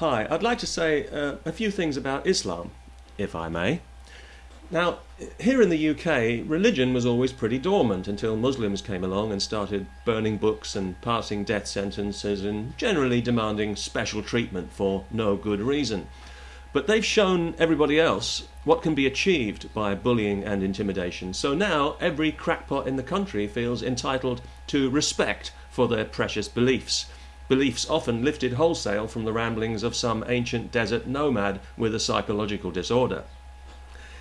Hi, I'd like to say uh, a few things about Islam, if I may. Now, here in the UK, religion was always pretty dormant until Muslims came along and started burning books and passing death sentences and generally demanding special treatment for no good reason. But they've shown everybody else what can be achieved by bullying and intimidation. So now every crackpot in the country feels entitled to respect for their precious beliefs beliefs often lifted wholesale from the ramblings of some ancient desert nomad with a psychological disorder.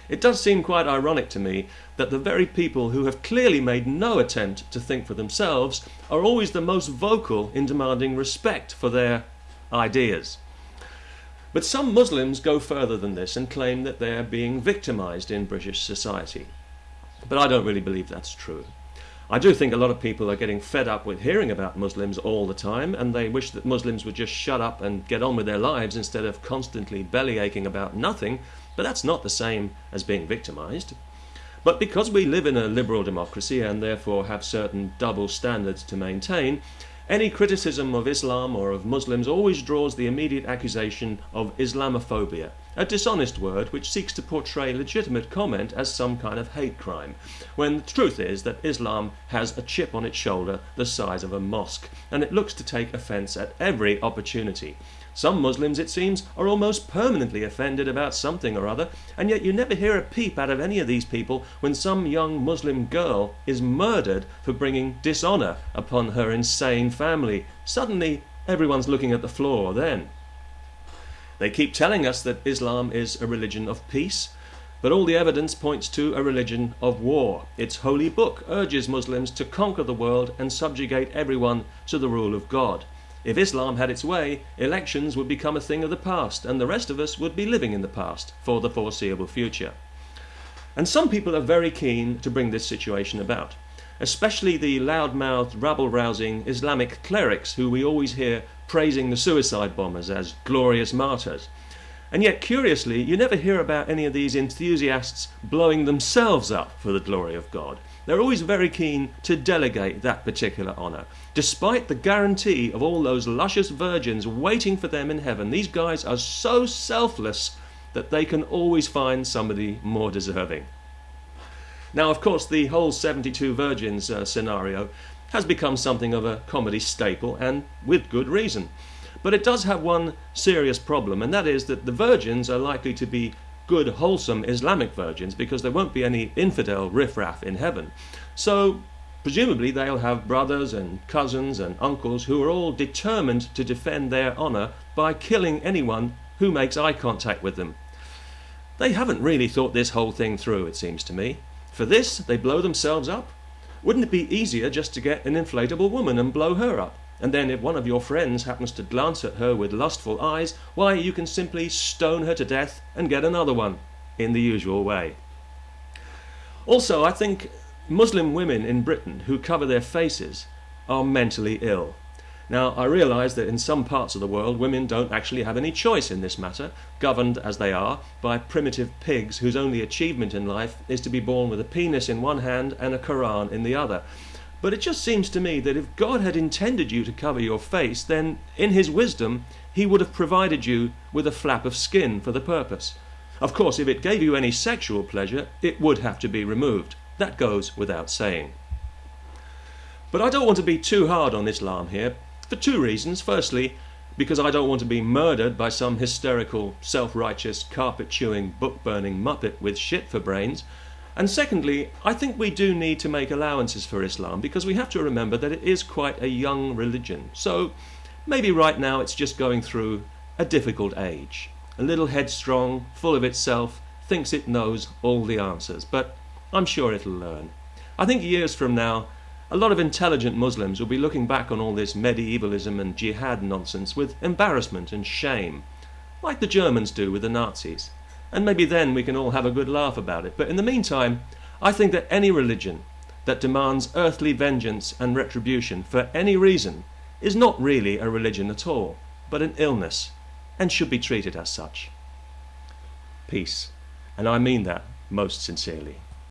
It does seem quite ironic to me that the very people who have clearly made no attempt to think for themselves are always the most vocal in demanding respect for their ideas. But some Muslims go further than this and claim that they are being victimized in British society. But I don't really believe that's true. I do think a lot of people are getting fed up with hearing about Muslims all the time, and they wish that Muslims would just shut up and get on with their lives instead of constantly belly aching about nothing, but that's not the same as being victimized. But because we live in a liberal democracy and therefore have certain double standards to maintain, any criticism of Islam or of Muslims always draws the immediate accusation of Islamophobia, a dishonest word which seeks to portray legitimate comment as some kind of hate crime, when the truth is that Islam has a chip on its shoulder the size of a mosque, and it looks to take offence at every opportunity. Some Muslims, it seems, are almost permanently offended about something or other, and yet you never hear a peep out of any of these people when some young Muslim girl is murdered for bringing dishonour upon her insane family. Suddenly, everyone's looking at the floor then. They keep telling us that Islam is a religion of peace, but all the evidence points to a religion of war. Its holy book urges Muslims to conquer the world and subjugate everyone to the rule of God. If Islam had its way, elections would become a thing of the past, and the rest of us would be living in the past for the foreseeable future. And some people are very keen to bring this situation about, especially the loud-mouthed, rabble-rousing Islamic clerics who we always hear praising the suicide bombers as glorious martyrs. And yet, curiously, you never hear about any of these enthusiasts blowing themselves up for the glory of God. They're always very keen to delegate that particular honour. Despite the guarantee of all those luscious virgins waiting for them in heaven, these guys are so selfless that they can always find somebody more deserving. Now, of course, the whole 72 virgins uh, scenario has become something of a comedy staple, and with good reason. But it does have one serious problem, and that is that the virgins are likely to be good, wholesome Islamic virgins because there won't be any infidel riffraff in heaven. So, presumably, they'll have brothers and cousins and uncles who are all determined to defend their honour by killing anyone who makes eye contact with them. They haven't really thought this whole thing through, it seems to me. For this, they blow themselves up. Wouldn't it be easier just to get an inflatable woman and blow her up? And then, if one of your friends happens to glance at her with lustful eyes, why, you can simply stone her to death and get another one in the usual way. Also, I think Muslim women in Britain who cover their faces are mentally ill. Now, I realise that in some parts of the world, women don't actually have any choice in this matter, governed as they are by primitive pigs whose only achievement in life is to be born with a penis in one hand and a Koran in the other. But it just seems to me that if God had intended you to cover your face, then in His wisdom, He would have provided you with a flap of skin for the purpose. Of course, if it gave you any sexual pleasure, it would have to be removed. That goes without saying. But I don't want to be too hard on Islam here, for two reasons. Firstly, because I don't want to be murdered by some hysterical, self righteous, carpet chewing, book burning muppet with shit for brains. And secondly, I think we do need to make allowances for Islam because we have to remember that it is quite a young religion. So maybe right now it's just going through a difficult age. A little headstrong, full of itself, thinks it knows all the answers, but I'm sure it'll learn. I think years from now, a lot of intelligent Muslims will be looking back on all this medievalism and jihad nonsense with embarrassment and shame, like the Germans do with the Nazis and maybe then we can all have a good laugh about it. But in the meantime, I think that any religion that demands earthly vengeance and retribution for any reason is not really a religion at all, but an illness, and should be treated as such. Peace, and I mean that most sincerely.